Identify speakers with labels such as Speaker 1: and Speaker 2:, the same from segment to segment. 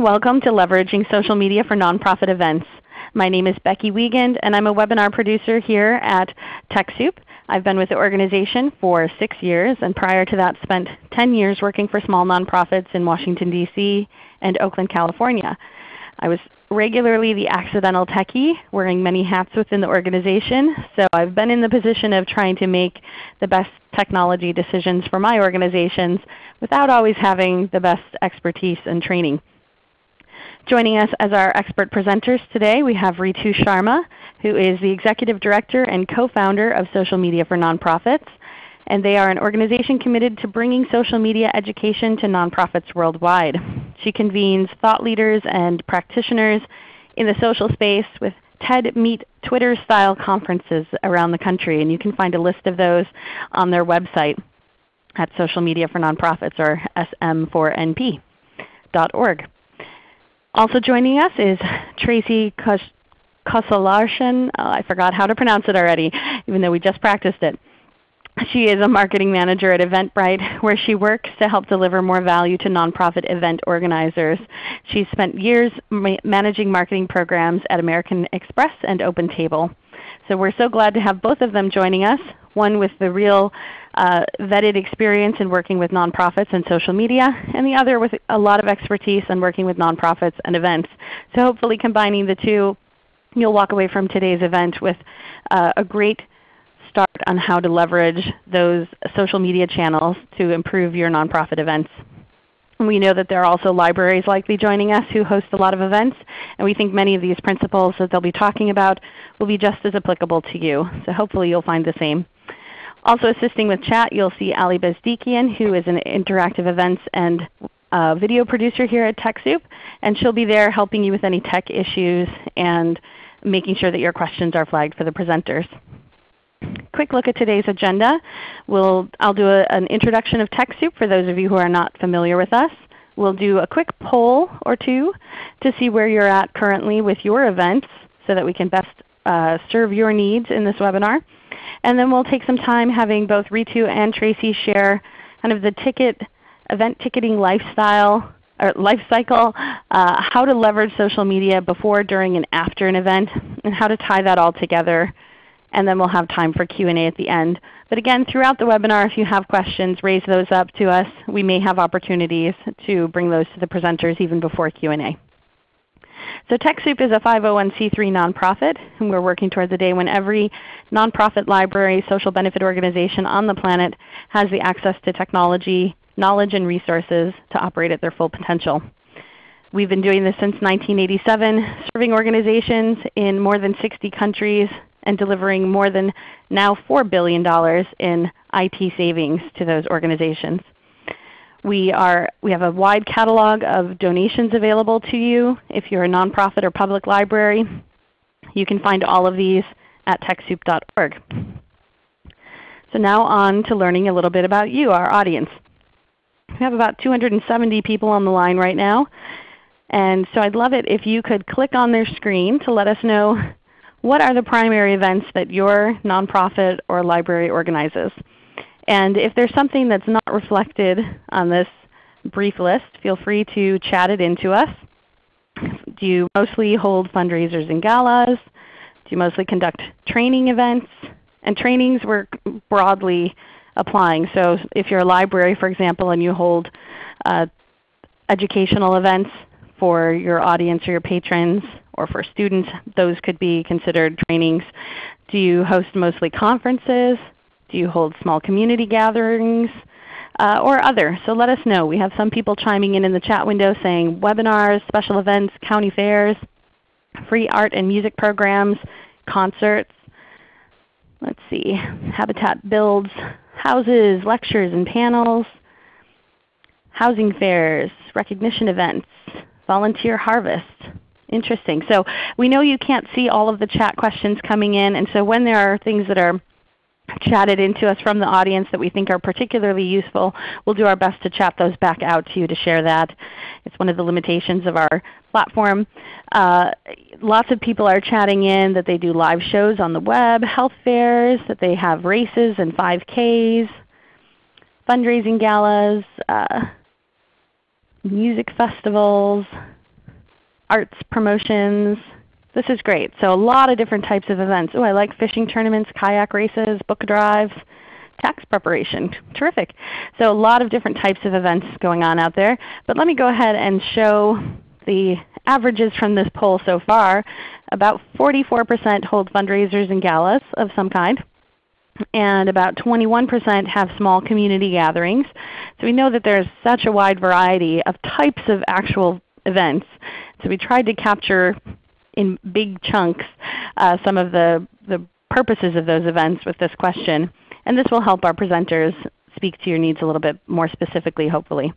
Speaker 1: Welcome to Leveraging Social Media for Nonprofit Events. My name is Becky Wiegand and I'm a webinar producer here at TechSoup. I've been with the organization for 6 years and prior to that spent 10 years working for small nonprofits in Washington, D.C. and Oakland, California. I was regularly the accidental techie, wearing many hats within the organization. So I've been in the position of trying to make the best technology decisions for my organizations without always having the best expertise and training. Joining us as our expert presenters today, we have Ritu Sharma, who is the Executive Director and co-founder of Social Media for Nonprofits. And they are an organization committed to bringing social media education to nonprofits worldwide. She convenes thought leaders and practitioners in the social space with TED Meet Twitter style conferences around the country. And you can find a list of those on their website at Social Media for Nonprofits or sm4np.org. Also joining us is Tracy Kosalarshan. Oh, I forgot how to pronounce it already, even though we just practiced it. She is a marketing manager at Eventbrite where she works to help deliver more value to nonprofit event organizers. She spent years ma managing marketing programs at American Express and OpenTable. So we're so glad to have both of them joining us, one with the real uh, vetted experience in working with nonprofits and social media, and the other with a lot of expertise in working with nonprofits and events. So hopefully combining the two, you'll walk away from today's event with uh, a great start on how to leverage those social media channels to improve your nonprofit events. we know that there are also libraries likely joining us who host a lot of events, and we think many of these principles that they'll be talking about will be just as applicable to you. So hopefully you'll find the same. Also assisting with chat, you'll see Ali Bezdikian, who is an interactive events and uh, video producer here at TechSoup. And she'll be there helping you with any tech issues and making sure that your questions are flagged for the presenters. Quick look at today's agenda. We'll, I'll do a, an introduction of TechSoup for those of you who are not familiar with us. We'll do a quick poll or two to see where you're at currently with your events so that we can best uh, serve your needs in this webinar. And then we'll take some time having both Ritu and Tracy share kind of the ticket, event ticketing lifestyle or life cycle, uh, how to leverage social media before, during, and after an event, and how to tie that all together. And then we'll have time for Q&A at the end. But again, throughout the webinar, if you have questions, raise those up to us. We may have opportunities to bring those to the presenters even before Q&A. So TechSoup is a 501c3 nonprofit, and we're working towards a day when every nonprofit library, social benefit organization on the planet has the access to technology, knowledge, and resources to operate at their full potential. We've been doing this since 1987, serving organizations in more than 60 countries and delivering more than now $4 billion in IT savings to those organizations. We, are, we have a wide catalog of donations available to you if you're a nonprofit or public library. You can find all of these at TechSoup.org. So now on to learning a little bit about you, our audience. We have about 270 people on the line right now. And so I'd love it if you could click on their screen to let us know what are the primary events that your nonprofit or library organizes. And if there's something that's not reflected on this brief list, feel free to chat it into us. Do you mostly hold fundraisers and galas? Do you mostly conduct training events? And trainings we're broadly applying. So if you're a library, for example, and you hold uh, educational events for your audience or your patrons or for students, those could be considered trainings. Do you host mostly conferences? Do you hold small community gatherings? Uh, or other. So let us know. We have some people chiming in in the chat window saying webinars, special events, county fairs, free art and music programs, concerts. Let's see, Habitat builds houses, lectures and panels, housing fairs, recognition events, volunteer harvest. Interesting. So we know you can't see all of the chat questions coming in, and so when there are things that are chatted into us from the audience that we think are particularly useful, we'll do our best to chat those back out to you to share that. It's one of the limitations of our platform. Uh, lots of people are chatting in that they do live shows on the web, health fairs, that they have races and 5Ks, fundraising galas, uh, music festivals, arts promotions. This is great. So a lot of different types of events. Oh, I like fishing tournaments, kayak races, book drives, tax preparation. Terrific. So a lot of different types of events going on out there. But let me go ahead and show the averages from this poll so far. About 44% hold fundraisers and galas of some kind and about 21% have small community gatherings. So we know that there's such a wide variety of types of actual events. So we tried to capture in big chunks uh, some of the, the purposes of those events with this question. And this will help our presenters speak to your needs a little bit more specifically hopefully.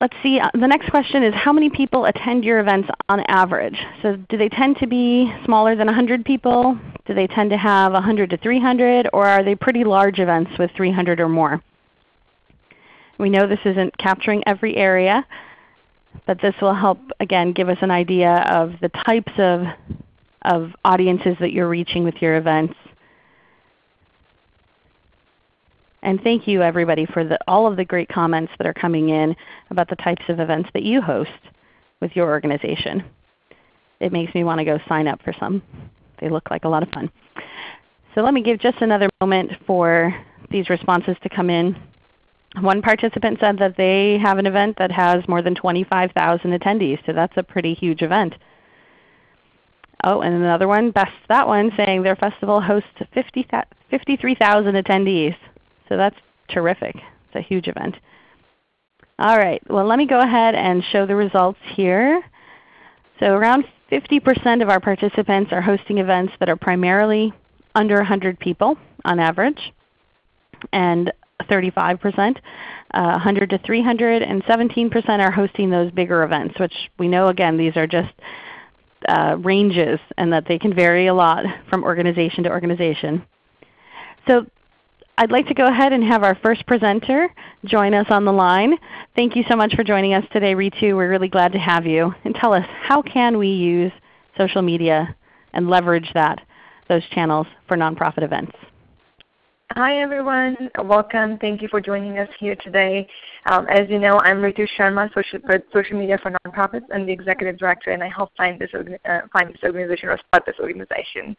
Speaker 1: Let's see, uh, the next question is how many people attend your events on average? So do they tend to be smaller than 100 people? Do they tend to have 100 to 300? Or are they pretty large events with 300 or more? We know this isn't capturing every area, but this will help again give us an idea of the types of, of audiences that you're reaching with your events. And thank you everybody for the, all of the great comments that are coming in about the types of events that you host with your organization. It makes me want to go sign up for some. They look like a lot of fun. So let me give just another moment for these responses to come in. One participant said that they have an event that has more than 25,000 attendees, so that's a pretty huge event. Oh, and another one, best that one, saying their festival hosts 50, 53,000 attendees. So that's terrific. It's a huge event. All right, well let me go ahead and show the results here. So around 50% of our participants are hosting events that are primarily under 100 people on average, and 35%, uh, 100 to 300, and 17% are hosting those bigger events, which we know again these are just uh, ranges and that they can vary a lot from organization to organization. So I'd like to go ahead and have our first presenter join us on the line. Thank you so much for joining us today, Ritu. We're really glad to have you. And tell us, how can we use social media and leverage that, those channels for nonprofit events?
Speaker 2: Hi everyone, welcome. Thank you for joining us here today. Um, as you know, I'm Ritu Sharma, social, social media for nonprofits. I'm the executive director, and I help find this, uh, find this organization or start this organization.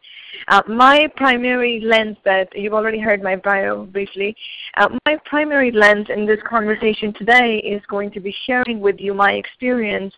Speaker 2: Uh, my primary lens that you've already heard my bio briefly. Uh, my primary lens in this conversation today is going to be sharing with you my experience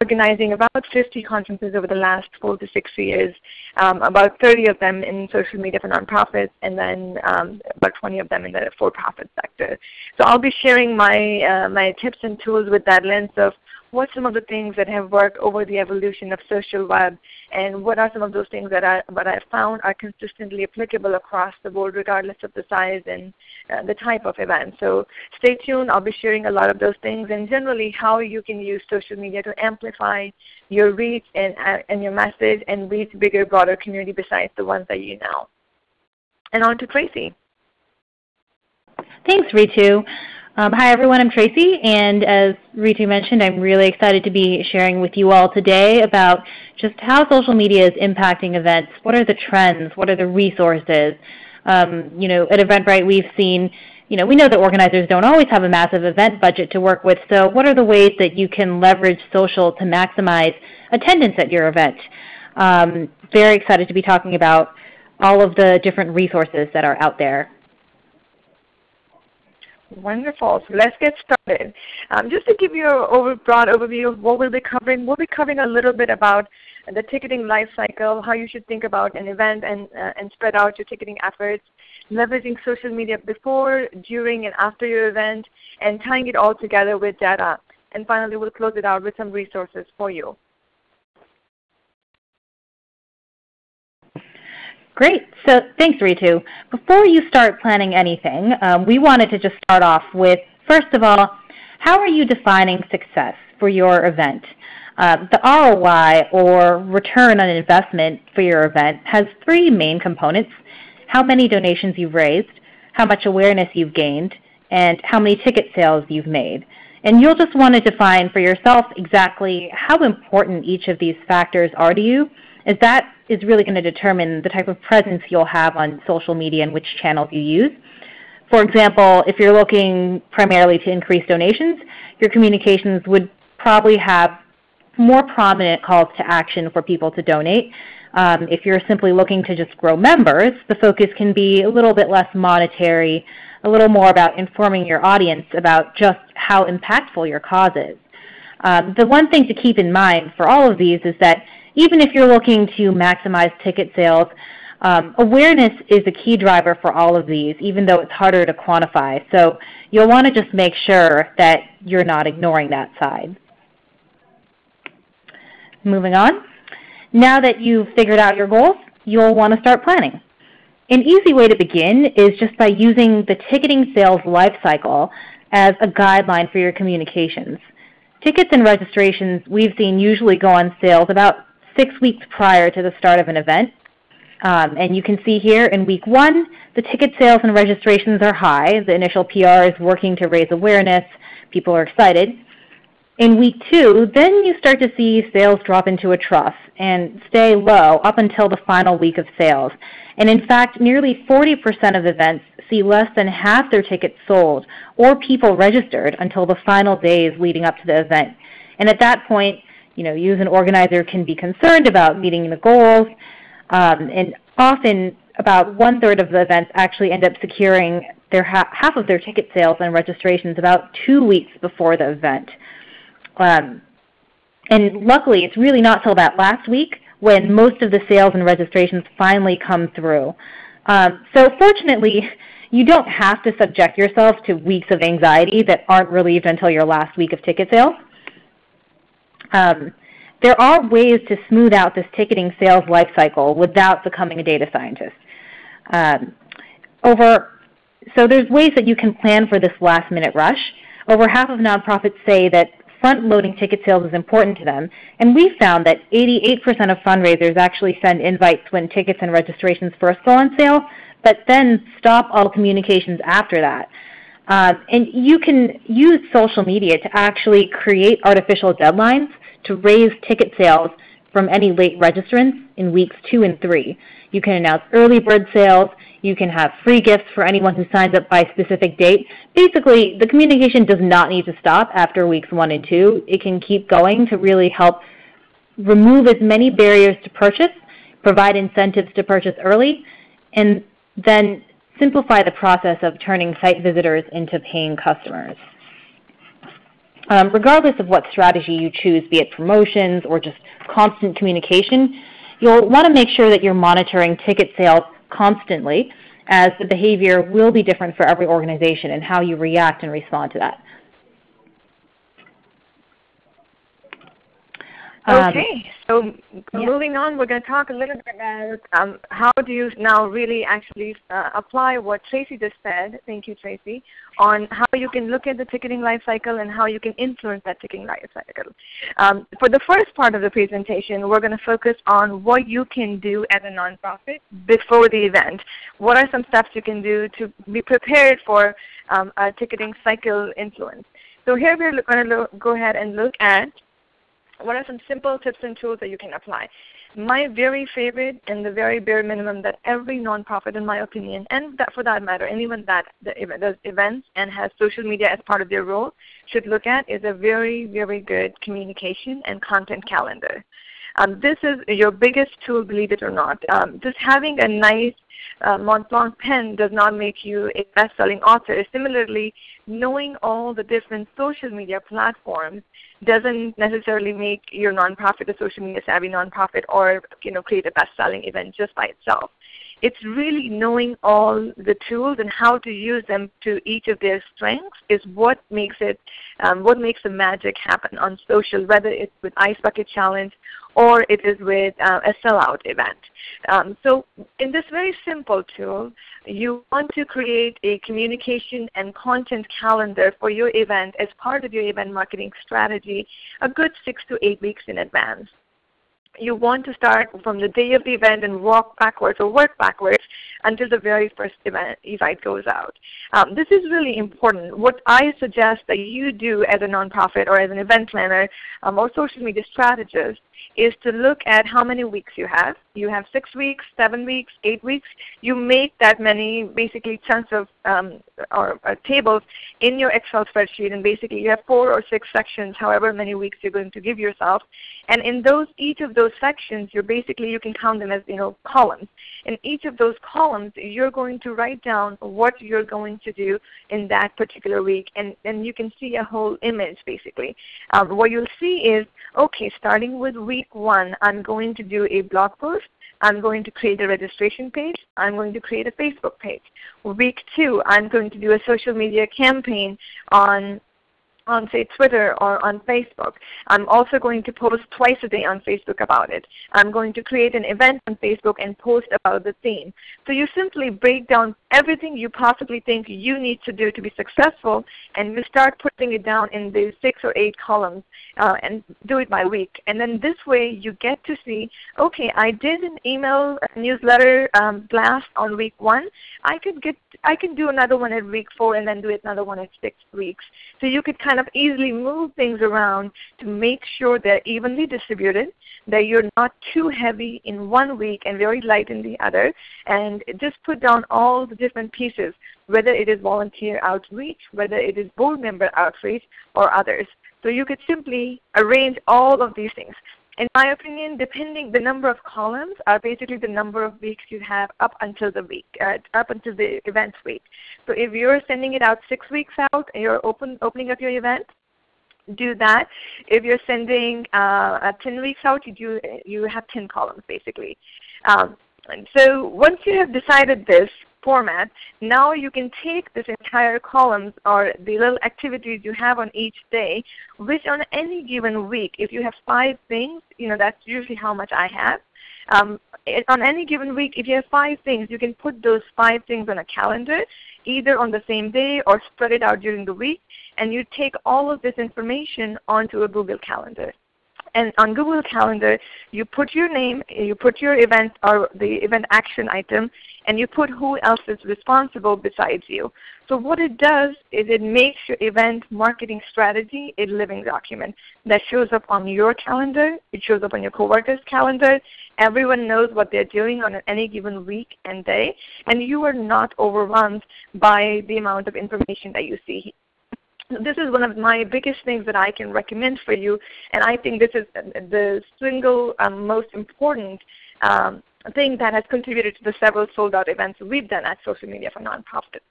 Speaker 2: organizing about 50 conferences over the last four to six years, um, about 30 of them in social media for nonprofits, and then um, about 20 of them in the for-profit sector. So I'll be sharing my, uh, my tips and tools with that lens of what some of the things that have worked over the evolution of social web, and what are some of those things that I, what I found are consistently applicable across the board regardless of the size and uh, the type of event. So stay tuned. I'll be sharing a lot of those things and generally how you can use social media to amplify your reach and, uh, and your message and reach bigger, broader community besides the ones that you know. And on to Tracy.
Speaker 3: Thanks, Ritu. Um, hi everyone, I'm Tracy, and as Ritu mentioned, I'm really excited to be sharing with you all today about just how social media is impacting events. What are the trends? What are the resources? Um, you know, at Eventbrite we've seen, you know, we know that organizers don't always have a massive event budget to work with, so what are the ways that you can leverage social to maximize attendance at your event? Um, very excited to be talking about all of the different resources that are out there.
Speaker 2: Wonderful. So let's get started. Um, just to give you a over, broad overview of what we'll be covering, we'll be covering a little bit about the ticketing life cycle, how you should think about an event and, uh, and spread out your ticketing efforts, leveraging social media before, during, and after your event, and tying it all together with data. And finally, we'll close it out with some resources for you.
Speaker 3: Great. So thanks, Ritu. Before you start planning anything, um, we wanted to just start off with, first of all, how are you defining success for your event? Uh, the ROI, or return on investment for your event, has three main components. How many donations you've raised, how much awareness you've gained, and how many ticket sales you've made. And you'll just want to define for yourself exactly how important each of these factors are to you, as that is really going to determine the type of presence you'll have on social media and which channels you use. For example, if you're looking primarily to increase donations, your communications would probably have more prominent calls to action for people to donate. Um, if you're simply looking to just grow members, the focus can be a little bit less monetary, a little more about informing your audience about just how impactful your cause is. Um, the one thing to keep in mind for all of these is that even if you're looking to maximize ticket sales, um, awareness is a key driver for all of these, even though it's harder to quantify. So you'll want to just make sure that you're not ignoring that side. Moving on. Now that you've figured out your goals, you'll want to start planning. An easy way to begin is just by using the ticketing sales lifecycle as a guideline for your communications. Tickets and registrations we've seen usually go on sales about six weeks prior to the start of an event. Um, and you can see here in week one, the ticket sales and registrations are high. The initial PR is working to raise awareness. People are excited. In week two, then you start to see sales drop into a trough and stay low up until the final week of sales. And in fact, nearly 40% of events see less than half their tickets sold or people registered until the final days leading up to the event. And at that point, you know, you as an organizer can be concerned about meeting the goals, um, and often about one-third of the events actually end up securing their ha half of their ticket sales and registrations about two weeks before the event. Um, and luckily, it's really not till that last week when most of the sales and registrations finally come through. Um, so fortunately, you don't have to subject yourself to weeks of anxiety that aren't relieved until your last week of ticket sales. Um, there are ways to smooth out this ticketing sales life cycle without becoming a data scientist. Um, over, so there's ways that you can plan for this last minute rush. Over half of nonprofits say that front-loading ticket sales is important to them, and we found that 88% of fundraisers actually send invites when tickets and registrations first go on sale, but then stop all communications after that. Uh, and you can use social media to actually create artificial deadlines to raise ticket sales from any late registrants in weeks two and three. You can announce early bird sales. You can have free gifts for anyone who signs up by a specific date. Basically, the communication does not need to stop after weeks one and two. It can keep going to really help remove as many barriers to purchase, provide incentives to purchase early, and then simplify the process of turning site visitors into paying customers. Um, regardless of what strategy you choose, be it promotions or just constant communication, you'll want to make sure that you're monitoring ticket sales constantly as the behavior will be different for every organization and how you react and respond to that.
Speaker 2: Um, okay, so yeah. moving on, we're going to talk a little bit about um, how do you now really actually uh, apply what Tracy just said, thank you Tracy, on how you can look at the ticketing life cycle and how you can influence that ticketing life cycle. Um, for the first part of the presentation, we're going to focus on what you can do as a nonprofit before the event. What are some steps you can do to be prepared for um, a ticketing cycle influence? So here we're going to go ahead and look at what are some simple tips and tools that you can apply? My very favorite and the very bare minimum that every nonprofit, in my opinion, and that for that matter, anyone that does events and has social media as part of their role should look at is a very, very good communication and content calendar. Um, this is your biggest tool, believe it or not. Um, just having a nice uh, Mont Blanc pen does not make you a best-selling author. Similarly, knowing all the different social media platforms doesn't necessarily make your nonprofit a social media savvy nonprofit or you know, create a best-selling event just by itself. It's really knowing all the tools and how to use them to each of their strengths is what makes it, um, what makes the magic happen on social, whether it's with Ice Bucket Challenge or it is with uh, a sellout event. Um, so in this very simple tool, you want to create a communication and content calendar for your event as part of your event marketing strategy a good six to eight weeks in advance you want to start from the day of the event and walk backwards or work backwards until the very first event invite goes out. Um, this is really important. What I suggest that you do as a nonprofit or as an event planner um, or social media strategist is to look at how many weeks you have you have six weeks, seven weeks, eight weeks. You make that many basically chunks of um, or uh, tables in your Excel spreadsheet, and basically you have four or six sections, however many weeks you're going to give yourself. And in those each of those sections, you're basically you can count them as you know columns. In each of those columns, you're going to write down what you're going to do in that particular week, and then you can see a whole image basically. Um, what you'll see is okay, starting with week one, I'm going to do a blog post. I'm going to create a registration page. I'm going to create a Facebook page. Week two, I'm going to do a social media campaign on on say Twitter or on Facebook. I'm also going to post twice a day on Facebook about it. I'm going to create an event on Facebook and post about the theme. So you simply break down everything you possibly think you need to do to be successful and you start putting it down in the six or eight columns uh, and do it by week. And then this way you get to see, okay, I did an email newsletter um, blast on week one. I could get I can do another one at week four and then do another one at six weeks. So you could kind of easily move things around to make sure they're evenly distributed, that you're not too heavy in one week and very light in the other, and just put down all the different pieces, whether it is volunteer outreach, whether it is board member outreach, or others. So you could simply arrange all of these things. In my opinion, depending the number of columns are basically the number of weeks you have up until the week, uh, up until the event week. So if you're sending it out six weeks out and you're open, opening up your event, do that. If you're sending uh, 10 weeks out, you, do, you have 10 columns basically. Um, so once you have decided this, format, now you can take this entire columns or the little activities you have on each day, which on any given week, if you have five things, you know that's usually how much I have. Um, on any given week, if you have five things, you can put those five things on a calendar, either on the same day or spread it out during the week, and you take all of this information onto a Google Calendar. And on Google Calendar, you put your name, you put your event or the event action item, and you put who else is responsible besides you. So what it does is it makes your event marketing strategy a living document that shows up on your calendar. It shows up on your coworkers' calendar. Everyone knows what they're doing on any given week and day, and you are not overwhelmed by the amount of information that you see this is one of my biggest things that I can recommend for you, and I think this is the single um, most important um, thing that has contributed to the several sold out events we've done at Social Media for Nonprofits.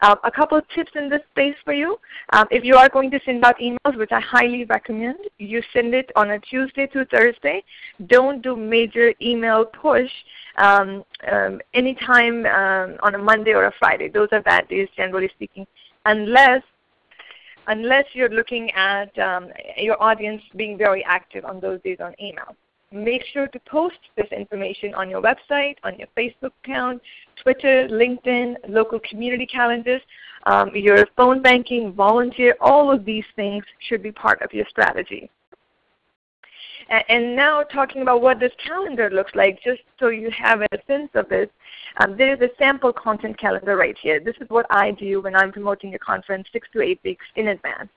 Speaker 2: Uh, a couple of tips in this space for you. Um, if you are going to send out emails, which I highly recommend, you send it on a Tuesday to Thursday. Don't do major email push um, um, anytime um, on a Monday or a Friday. Those are bad days generally speaking, unless unless you're looking at um, your audience being very active on those days on email. Make sure to post this information on your website, on your Facebook account, Twitter, LinkedIn, local community calendars, um, your phone banking, volunteer, all of these things should be part of your strategy. And now talking about what this calendar looks like, just so you have a sense of this, um, there is a sample content calendar right here. This is what I do when I'm promoting a conference six to eight weeks in advance.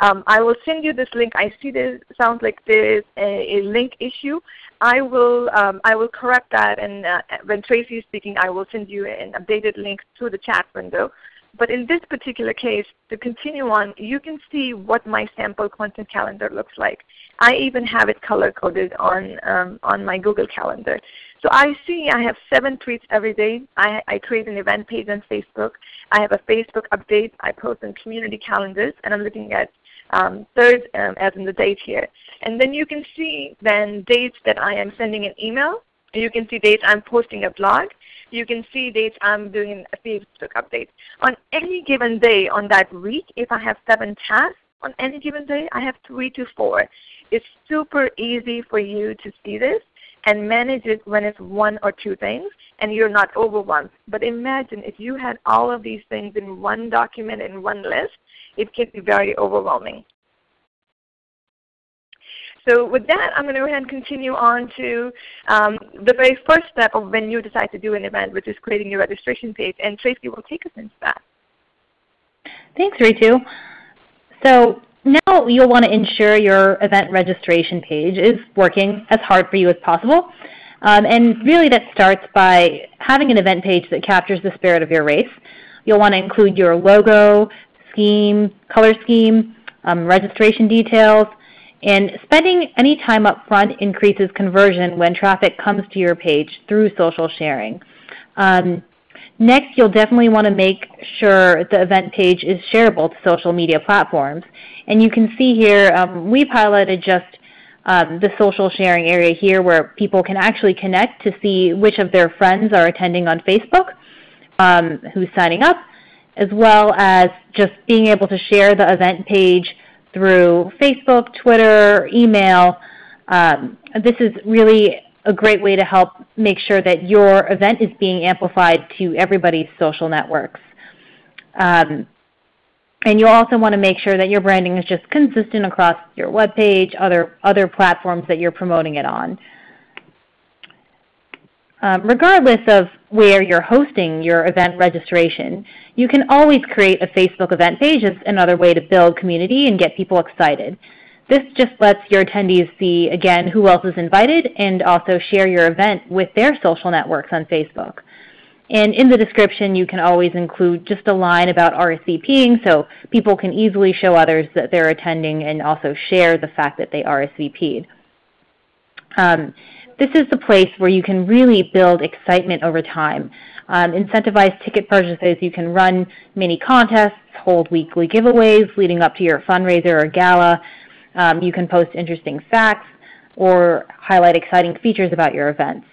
Speaker 2: Um, I will send you this link. I see this sounds like there is a, a link issue. I will um, I will correct that, and uh, when Tracy is speaking, I will send you an updated link through the chat window. But in this particular case, to continue on, you can see what my sample content calendar looks like. I even have it color coded on um, on my Google Calendar. So I see I have seven tweets every day. I, I create an event page on Facebook. I have a Facebook update. I post on community calendars, and I'm looking at um, third um, as in the date here. And then you can see then dates that I am sending an email. You can see dates I'm posting a blog. You can see dates I'm doing a Facebook update. On any given day on that week, if I have seven tasks, on any given day I have three to four. It's super easy for you to see this and manage it when it's one or two things and you're not overwhelmed. But imagine if you had all of these things in one document, in one list, it can be very overwhelming. So with that, I'm going to go ahead and continue on to um, the very first step of when you decide to do an event, which is creating your registration page. And Tracy will take us into that.
Speaker 3: Thanks, Ritu. So now you'll want to ensure your event registration page is working as hard for you as possible. Um, and really that starts by having an event page that captures the spirit of your race. You'll want to include your logo, scheme, color scheme, um, registration details, and spending any time up front increases conversion when traffic comes to your page through social sharing. Um, next, you'll definitely want to make sure the event page is shareable to social media platforms. And you can see here, um, we've highlighted just um, the social sharing area here where people can actually connect to see which of their friends are attending on Facebook, um, who's signing up, as well as just being able to share the event page through Facebook, Twitter, email. Um, this is really a great way to help make sure that your event is being amplified to everybody's social networks. Um, and you also want to make sure that your branding is just consistent across your web page, other, other platforms that you're promoting it on. Um, regardless of where you're hosting your event registration, you can always create a Facebook event page as another way to build community and get people excited. This just lets your attendees see, again, who else is invited and also share your event with their social networks on Facebook. And in the description, you can always include just a line about RSVPing so people can easily show others that they're attending and also share the fact that they RSVP'd. Um, this is the place where you can really build excitement over time. Um, incentivize ticket purchases. You can run mini contests, hold weekly giveaways leading up to your fundraiser or gala. Um, you can post interesting facts or highlight exciting features about your events.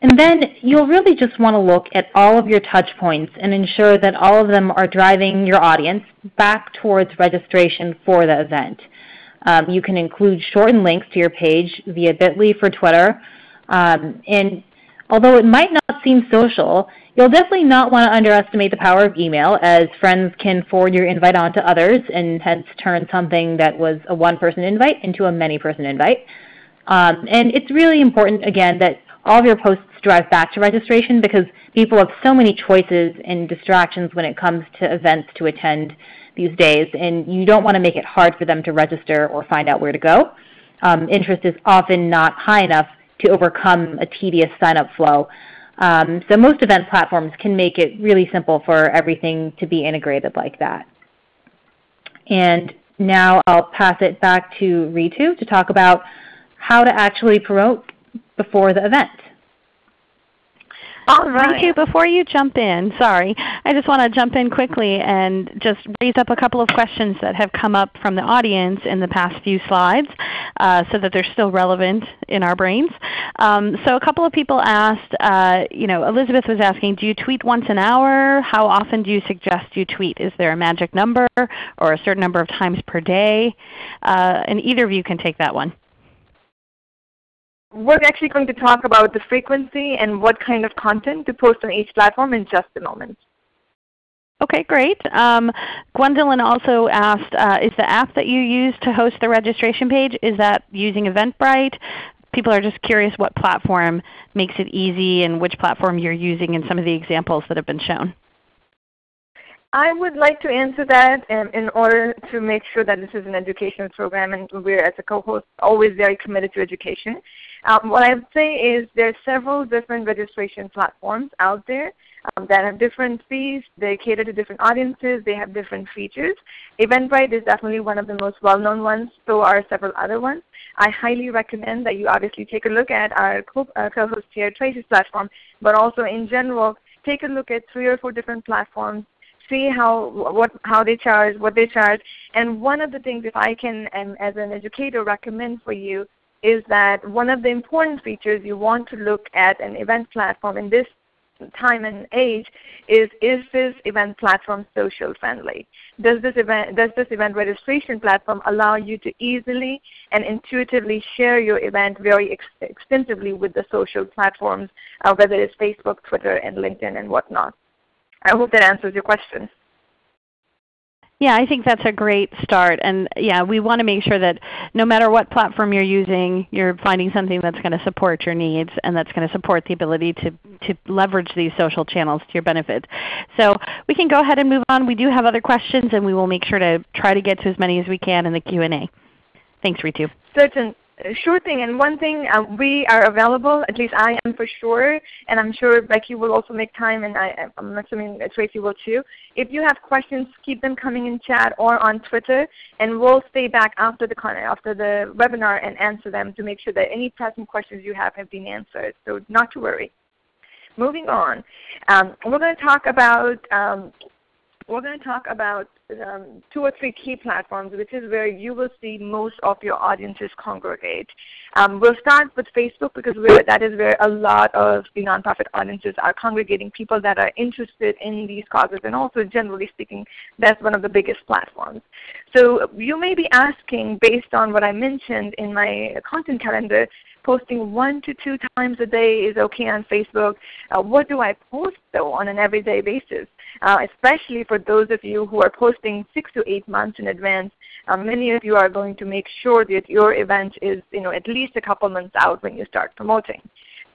Speaker 3: And then you'll really just want to look at all of your touch points and ensure that all of them are driving your audience back towards registration for the event. Um, you can include shortened links to your page via bit.ly for Twitter. Um, and although it might not seem social, you'll definitely not want to underestimate the power of email as friends can forward your invite on to others and hence turn something that was a one-person invite into a many-person invite. Um, and it's really important, again, that all of your posts drive back to registration because people have so many choices and distractions when it comes to events to attend these days, and you don't want to make it hard for them to register or find out where to go. Um, interest is often not high enough to overcome a tedious sign-up flow. Um, so most event platforms can make it really simple for everything to be integrated like that. And now I'll pass it back to Ritu to talk about how to actually promote before the event.
Speaker 1: All right. Ritu, before you jump in, sorry, I just want to jump in quickly and just raise up a couple of questions that have come up from the audience in the past few slides uh, so that they're still relevant in our brains. Um, so a couple of people asked, uh, you know, Elizabeth was asking, do you tweet once an hour? How often do you suggest you tweet? Is there a magic number or a certain number of times per day? Uh, and either of you can take that one.
Speaker 2: We're actually going to talk about the frequency and what kind of content to post on each platform in just a moment.
Speaker 1: Okay, great. Um, Gwendolyn also asked, uh, is the app that you use to host the registration page, is that using Eventbrite? People are just curious what platform makes it easy and which platform you're using in some of the examples that have been shown.
Speaker 2: I would like to answer that um, in order to make sure that this is an educational program and we're as a co-host always very committed to education. Um, what I would say is there are several different registration platforms out there um, that have different fees. They cater to different audiences. They have different features. Eventbrite is definitely one of the most well-known ones. So are several other ones. I highly recommend that you obviously take a look at our uh, co-host here, Tracy's platform, but also in general, take a look at three or four different platforms see how what how they charge, what they charge. And one of the things, if I can, as an educator, recommend for you is that one of the important features you want to look at an event platform in this time and age is is this event platform social friendly? Does this event does this event registration platform allow you to easily and intuitively share your event very ex extensively with the social platforms, uh, whether it's Facebook, Twitter, and LinkedIn and whatnot? I hope that answers your question.
Speaker 1: Yeah, I think that's a great start. And yeah, we want to make sure that no matter what platform you're using, you're finding something that's going to support your needs and that's going to support the ability to, to leverage these social channels to your benefit. So we can go ahead and move on. We do have other questions and we will make sure to try to get to as many as we can in the Q&A. Thanks, Ritu.
Speaker 2: Certain, sure thing. And one thing, uh, we are available, at least I am for sure, and I'm sure Becky will also make time, and I, am assuming Tracy will too. If you have questions, keep them coming in chat or on Twitter, and we'll stay back after the, after the webinar and answer them to make sure that any pressing questions you have have been answered. So not to worry. Moving on, um, we're going to talk about um, we're going to talk about um, two or three key platforms, which is where you will see most of your audiences congregate. Um, we'll start with Facebook because that is where a lot of the nonprofit audiences are congregating, people that are interested in these causes, and also generally speaking, that's one of the biggest platforms. So you may be asking, based on what I mentioned in my content calendar, posting one to two times a day is okay on Facebook. Uh, what do I post though on an everyday basis? Uh, especially for those of you who are posting six to eight months in advance. Um, many of you are going to make sure that your event is you know, at least a couple months out when you start promoting.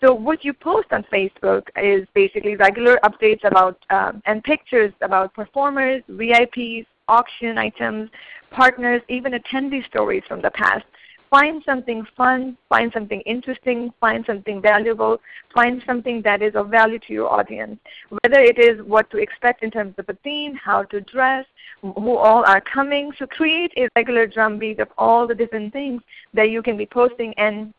Speaker 2: So what you post on Facebook is basically regular updates about um, and pictures about performers, VIPs, auction items, partners, even attendee stories from the past find something fun, find something interesting, find something valuable, find something that is of value to your audience. Whether it is what to expect in terms of a theme, how to dress, who all are coming. So create a regular drumbeat of all the different things that you can be posting and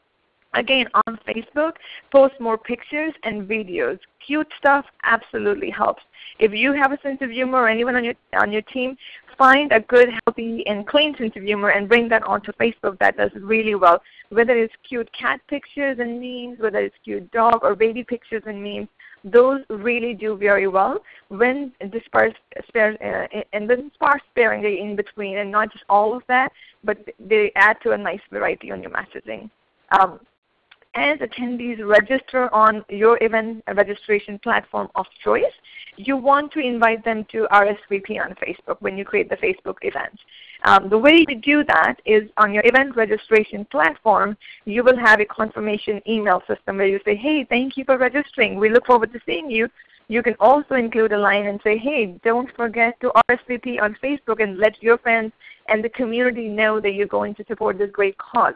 Speaker 2: Again, on Facebook, post more pictures and videos. Cute stuff absolutely helps. If you have a sense of humor or anyone on your, on your team, find a good, healthy, and clean sense of humor and bring that onto Facebook. That does really well. Whether it's cute cat pictures and memes, whether it's cute dog or baby pictures and memes, those really do very well when dispersed uh, and then sparse sparingly in between and not just all of that, but they add to a nice variety on your messaging. Um, as attendees register on your event registration platform of choice, you want to invite them to RSVP on Facebook when you create the Facebook event. Um, the way to do that is on your event registration platform, you will have a confirmation email system where you say, hey, thank you for registering. We look forward to seeing you. You can also include a line and say, hey, don't forget to RSVP on Facebook and let your friends and the community know that you're going to support this great cause.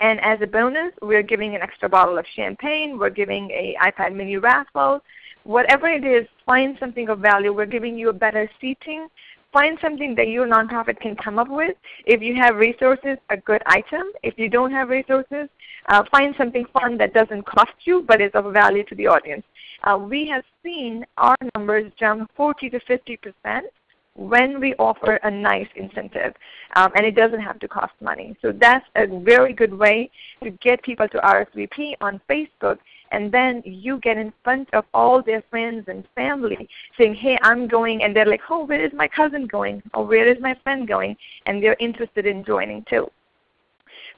Speaker 2: And as a bonus, we're giving an extra bottle of champagne. We're giving a iPad mini raffle. Whatever it is, find something of value. We're giving you a better seating. Find something that your nonprofit can come up with. If you have resources, a good item. If you don't have resources, uh, find something fun that doesn't cost you but is of value to the audience. Uh, we have seen our numbers jump 40 to 50 percent when we offer a nice incentive. Um, and it doesn't have to cost money. So that's a very good way to get people to RSVP on Facebook and then you get in front of all their friends and family saying, hey, I'm going, and they're like, oh, where is my cousin going? Or where is my friend going? And they're interested in joining too.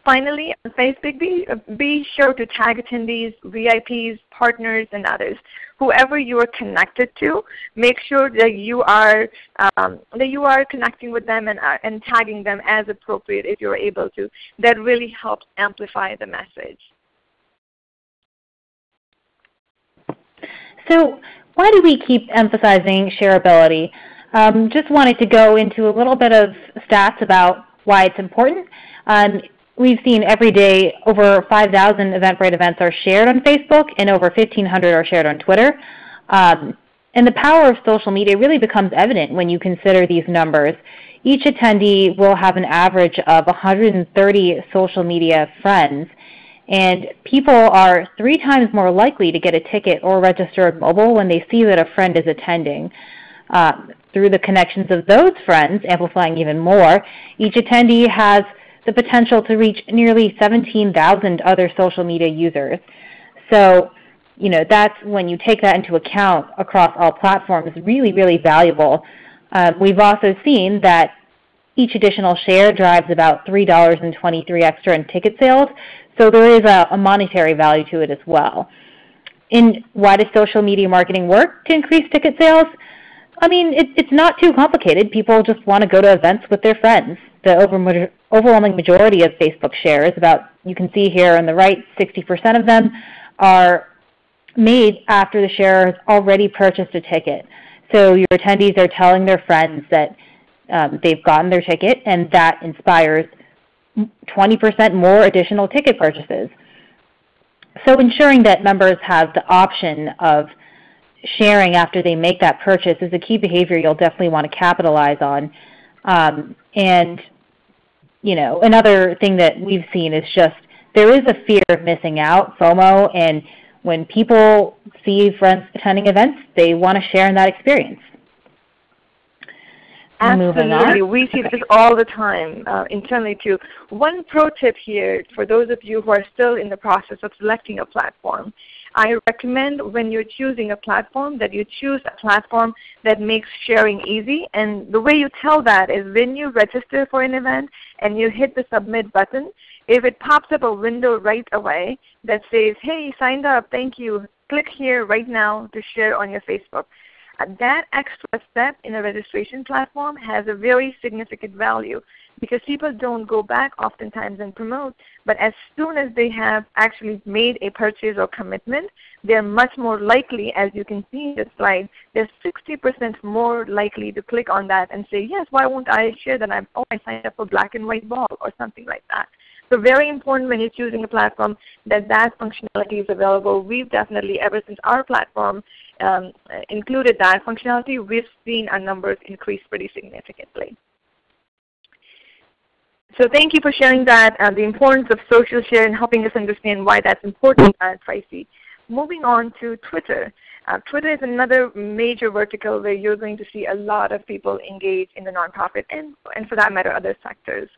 Speaker 2: Finally, on Facebook, be, be sure to tag attendees, VIPs, partners, and others. Whoever you are connected to, make sure that you are, um, that you are connecting with them and, uh, and tagging them as appropriate if you're able to. That really helps amplify the message.
Speaker 3: So why do we keep emphasizing shareability? Um, just wanted to go into a little bit of stats about why it's important. Um, We've seen every day over 5,000 Eventbrite events are shared on Facebook and over 1,500 are shared on Twitter. Um, and the power of social media really becomes evident when you consider these numbers. Each attendee will have an average of 130 social media friends. And people are three times more likely to get a ticket or register mobile when they see that a friend is attending. Uh, through the connections of those friends, amplifying even more, each attendee has the potential to reach nearly 17,000 other social media users. So, you know, that's when you take that into account across all platforms, really, really valuable. Uh, we've also seen that each additional share drives about $3.23 extra in ticket sales, so there is a, a monetary value to it as well. And why does social media marketing work to increase ticket sales? I mean, it, it's not too complicated. People just want to go to events with their friends. The over, overwhelming majority of Facebook shares, about you can see here on the right, 60% of them are made after the share has already purchased a ticket. So your attendees are telling their friends that um, they've gotten their ticket, and that inspires 20% more additional ticket purchases. So ensuring that members have the option of sharing after they make that purchase is a key behavior you'll definitely want to capitalize on. Um, and you know, another thing that we've seen is just there is a fear of missing out, FOMO, and when people see friends attending events, they want to share in that experience.
Speaker 2: Absolutely. We see this all the time uh, internally too. One pro tip here for those of you who are still in the process of selecting a platform. I recommend when you're choosing a platform that you choose a platform that makes sharing easy. And the way you tell that is when you register for an event and you hit the submit button, if it pops up a window right away that says, hey, signed up, thank you, click here right now to share on your Facebook that extra step in a registration platform has a very significant value because people don't go back oftentimes and promote, but as soon as they have actually made a purchase or commitment, they're much more likely, as you can see in the slide, they're 60% more likely to click on that and say, yes, why won't I share that I'm, oh, I signed up for black and white ball or something like that. So very important when you're choosing a platform that that functionality is available. We've definitely, ever since our platform um, included that functionality, we've seen our numbers increase pretty significantly. So thank you for sharing that, uh, the importance of social share and helping us understand why that's important at Tracy. Moving on to Twitter. Uh, Twitter is another major vertical where you're going to see a lot of people engage in the nonprofit and, and for that matter other sectors.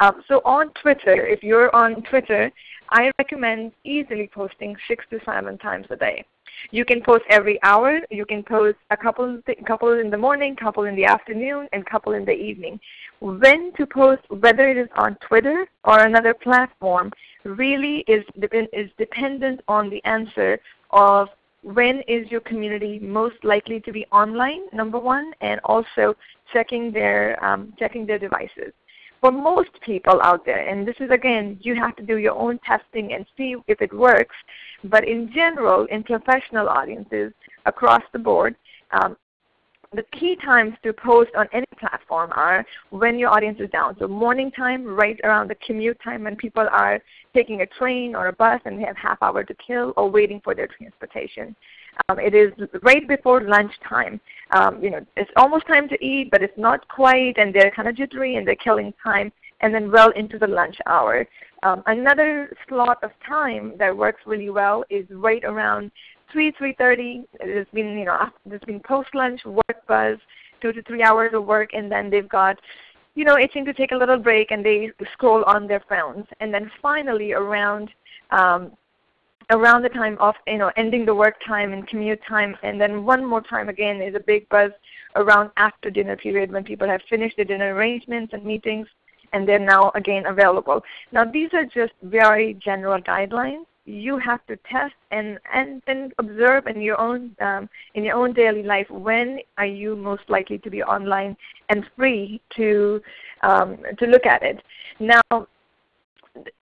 Speaker 2: Um, so on Twitter, if you're on Twitter, I recommend easily posting six to seven times a day. You can post every hour. You can post a couple, couple in the morning, couple in the afternoon, and couple in the evening. When to post, whether it is on Twitter or another platform, really is, is dependent on the answer of when is your community most likely to be online, number one, and also checking their, um, checking their devices for most people out there, and this is again, you have to do your own testing and see if it works, but in general, in professional audiences across the board, um, the key times to post on any platform are when your audience is down. So morning time, right around the commute time when people are taking a train or a bus and they have half hour to kill or waiting for their transportation. Um, it is right before lunchtime. Um, you know, it's almost time to eat, but it's not quite, and they're kind of jittery and they're killing time, and then well into the lunch hour. Um, another slot of time that works really well is right around 3, 3.30. There's been, you know, there's been post-lunch work buzz, 2 to 3 hours of work, and then they've got you know, itching to take a little break and they scroll on their phones. And then finally around um, around the time of you know ending the work time and commute time, and then one more time again is a big buzz around after dinner period when people have finished their dinner arrangements and meetings, and they're now again available. Now these are just very general guidelines. You have to test and and then observe in your own um, in your own daily life when are you most likely to be online and free to um, to look at it. Now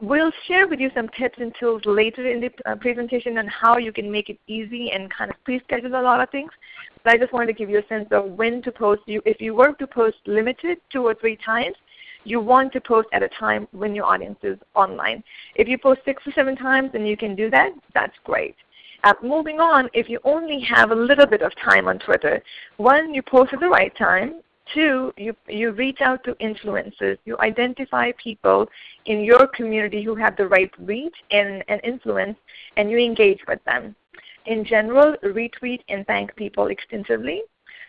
Speaker 2: we'll share with you some tips and tools later in the uh, presentation on how you can make it easy and kind of pre-schedule a lot of things. But I just wanted to give you a sense of when to post. You, if you were to post limited two or three times, you want to post at a time when your audience is online. If you post six or seven times and you can do that, that's great. Uh, moving on, if you only have a little bit of time on Twitter, one, you post at the right time. Two, you, you reach out to influencers. You identify people in your community who have the right reach and, and influence, and you engage with them. In general, retweet and thank people extensively.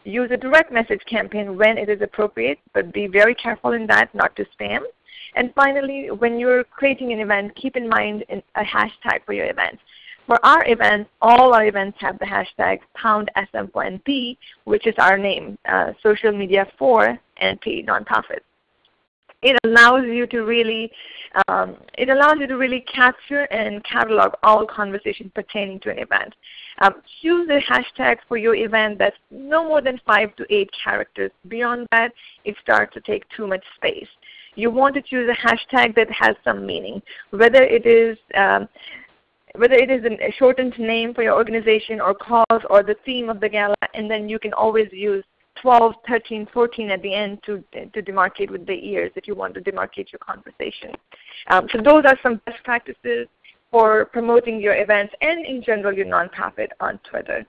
Speaker 2: Use a direct message campaign when it is appropriate, but be very careful in that not to spam. And finally, when you're creating an event, keep in mind a hashtag for your event. For our events, all our events have the hashtag pound SM4NP, which is our name, uh, social media for NP nonprofit. It allows you to really, um, it allows you to really capture and catalog all conversations pertaining to an event. Um, choose a hashtag for your event that's no more than five to eight characters. Beyond that, it starts to take too much space. You want to choose a hashtag that has some meaning, whether it is um, whether it is a shortened name for your organization or cause or the theme of the gala, and then you can always use 12, 13, 14 at the end to, to demarcate with the ears if you want to demarcate your conversation. Um, so those are some best practices for promoting your events and in general your nonprofit on Twitter.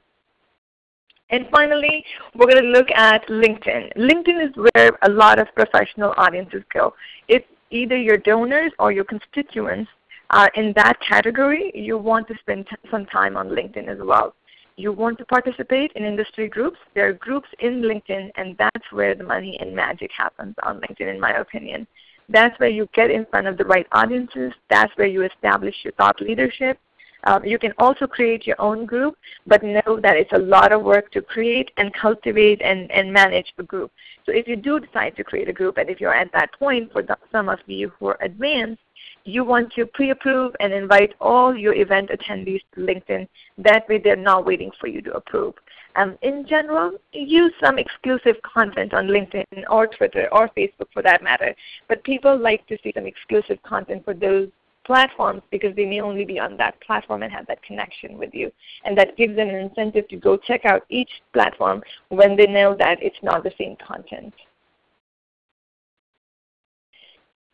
Speaker 2: And finally, we're going to look at LinkedIn. LinkedIn is where a lot of professional audiences go. If either your donors or your constituents are in that category, you want to spend some time on LinkedIn as well. You want to participate in industry groups. There are groups in LinkedIn, and that's where the money and magic happens on LinkedIn in my opinion. That's where you get in front of the right audiences. That's where you establish your thought leadership. Um, you can also create your own group, but know that it's a lot of work to create and cultivate and, and manage a group. So if you do decide to create a group, and if you're at that point, for the, some of you who are advanced, you want to pre-approve and invite all your event attendees to LinkedIn. That way they're not waiting for you to approve. Um, in general, use some exclusive content on LinkedIn or Twitter or Facebook for that matter. But people like to see some exclusive content for those platforms because they may only be on that platform and have that connection with you. And that gives them an incentive to go check out each platform when they know that it's not the same content.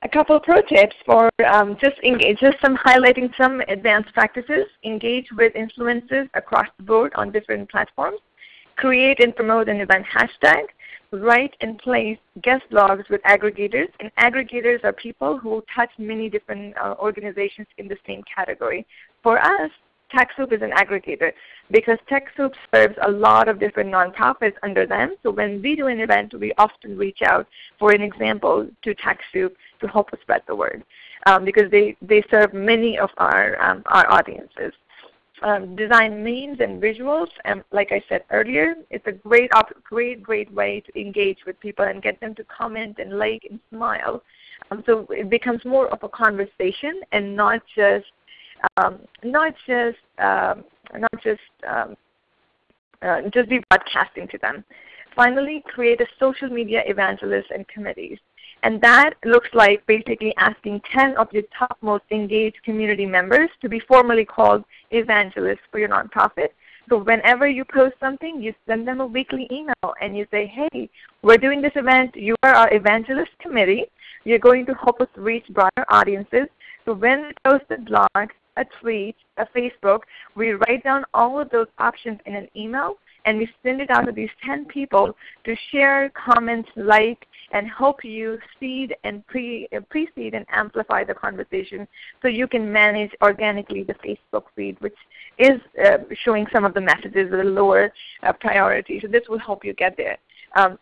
Speaker 2: A couple of pro tips for um, just engage, just some highlighting some advanced practices. Engage with influencers across the board on different platforms. Create and promote an event hashtag write and place guest blogs with aggregators. And aggregators are people who touch many different uh, organizations in the same category. For us, TechSoup is an aggregator because TechSoup serves a lot of different nonprofits under them. So when we do an event, we often reach out for an example to TechSoup to help us spread the word um, because they, they serve many of our, um, our audiences um, design memes and visuals. And like I said earlier, it's a great, great, great way to engage with people and get them to comment and like and smile. Um, so it becomes more of a conversation and not just um, not just um, not just um, uh, just be broadcasting to them. Finally, create a social media evangelist and committees. And that looks like basically asking 10 of your topmost engaged community members to be formally called evangelists for your nonprofit. So whenever you post something, you send them a weekly email and you say, hey, we're doing this event. You are our evangelist committee. You're going to help us reach broader audiences. So when we post a blog, a tweet, a Facebook, we write down all of those options in an email and we send it out to these 10 people to share, comment, like, and help you seed and pre, uh, precede and amplify the conversation so you can manage organically the Facebook feed, which is uh, showing some of the messages with a lower uh, priority. So this will help you get there. Um,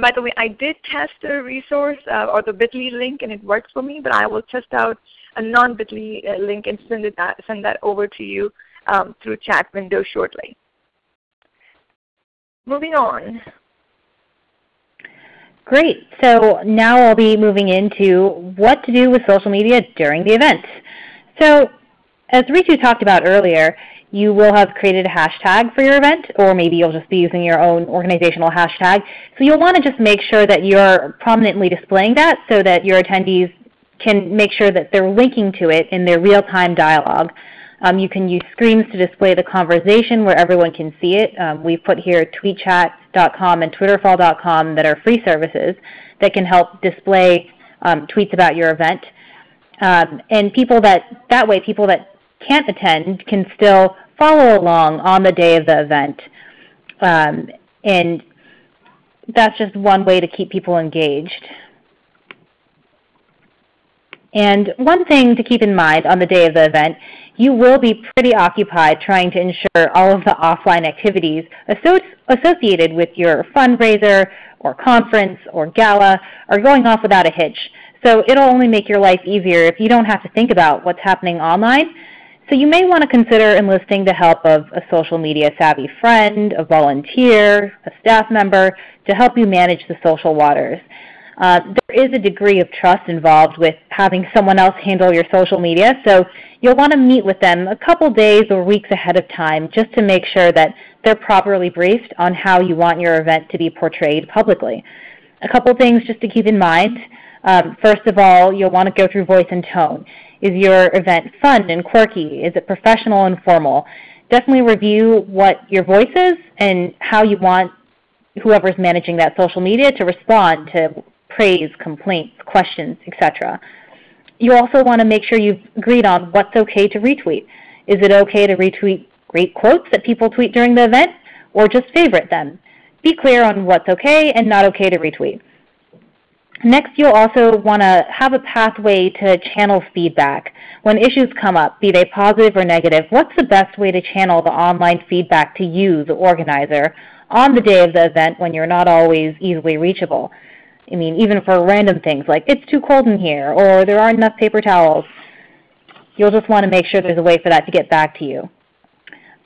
Speaker 2: by the way, I did test the resource uh, or the bit.ly link and it worked for me, but I will test out a non-bit.ly uh, link and send, it, uh, send that over to you um, through chat window shortly. Moving on.
Speaker 3: Great. So now I'll be moving into what to do with social media during the event. So as Ritu talked about earlier, you will have created a hashtag for your event, or maybe you'll just be using your own organizational hashtag. So you'll want to just make sure that you're prominently displaying that so that your attendees can make sure that they're linking to it in their real-time dialogue. Um, you can use screens to display the conversation where everyone can see it. Um, we've put here tweetchat.com and twitterfall.com that are free services that can help display um, tweets about your event. Um, and people that, that way, people that can't attend can still follow along on the day of the event. Um, and that's just one way to keep people engaged. And one thing to keep in mind on the day of the event you will be pretty occupied trying to ensure all of the offline activities associated with your fundraiser or conference or gala are going off without a hitch. So it'll only make your life easier if you don't have to think about what's happening online. So you may want to consider enlisting the help of a social media savvy friend, a volunteer, a staff member to help you manage the social waters. Uh, there is a degree of trust involved with having someone else handle your social media, so you'll want to meet with them a couple days or weeks ahead of time just to make sure that they're properly briefed on how you want your event to be portrayed publicly. A couple things just to keep in mind. Um, first of all, you'll want to go through voice and tone. Is your event fun and quirky? Is it professional and formal? Definitely review what your voice is and how you want whoever's managing that social media to respond to praise, complaints, questions, etc. You also want to make sure you've agreed on what's okay to retweet. Is it okay to retweet great quotes that people tweet during the event, or just favorite them? Be clear on what's okay and not okay to retweet. Next, you'll also want to have a pathway to channel feedback. When issues come up, be they positive or negative, what's the best way to channel the online feedback to you, the organizer, on the day of the event when you're not always easily reachable? I mean, even for random things like, it's too cold in here, or there aren't enough paper towels. You'll just want to make sure there's a way for that to get back to you.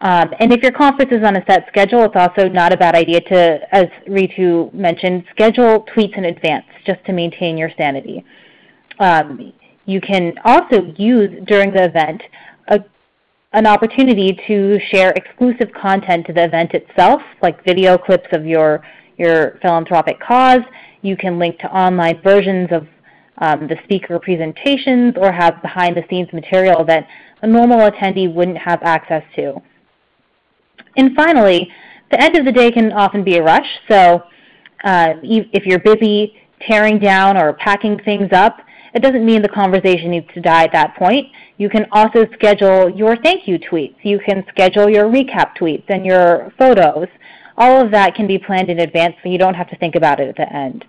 Speaker 3: Um, and if your conference is on a set schedule, it's also not a bad idea to, as Ritu mentioned, schedule tweets in advance just to maintain your sanity. Um, you can also use during the event a, an opportunity to share exclusive content to the event itself, like video clips of your, your philanthropic cause. You can link to online versions of um, the speaker presentations or have behind the scenes material that a normal attendee wouldn't have access to. And finally, the end of the day can often be a rush. So uh, if you're busy tearing down or packing things up, it doesn't mean the conversation needs to die at that point. You can also schedule your thank you tweets. You can schedule your recap tweets and your photos. All of that can be planned in advance so you don't have to think about it at the end.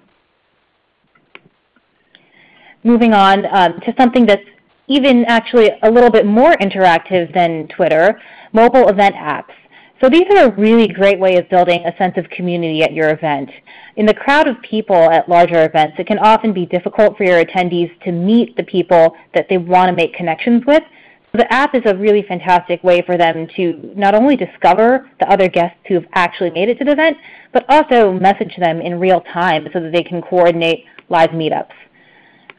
Speaker 3: Moving on um, to something that's even actually a little bit more interactive than Twitter, mobile event apps. So these are a really great way of building a sense of community at your event. In the crowd of people at larger events, it can often be difficult for your attendees to meet the people that they want to make connections with. The app is a really fantastic way for them to not only discover the other guests who have actually made it to the event, but also message them in real time so that they can coordinate live meetups.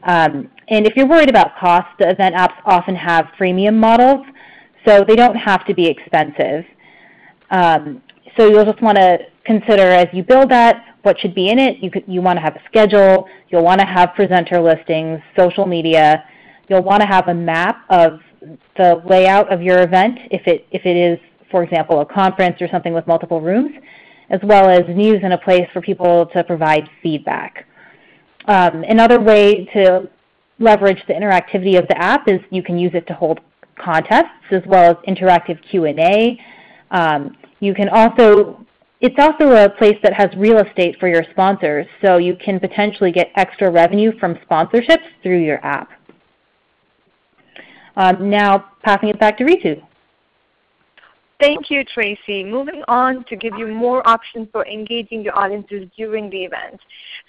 Speaker 3: Um, and if you're worried about cost, the event apps often have freemium models, so they don't have to be expensive. Um, so you'll just want to consider as you build that what should be in it. You, could, you want to have a schedule. You'll want to have presenter listings, social media. You'll want to have a map of the layout of your event if it, if it is, for example, a conference or something with multiple rooms, as well as news and a place for people to provide feedback. Um, another way to leverage the interactivity of the app is you can use it to hold contests as well as interactive Q&A. Um, you can also, it's also a place that has real estate for your sponsors, so you can potentially get extra revenue from sponsorships through your app. Um, now passing it back to Ritu.
Speaker 2: Thank you, Tracy. Moving on to give you more options for engaging your audiences during the event.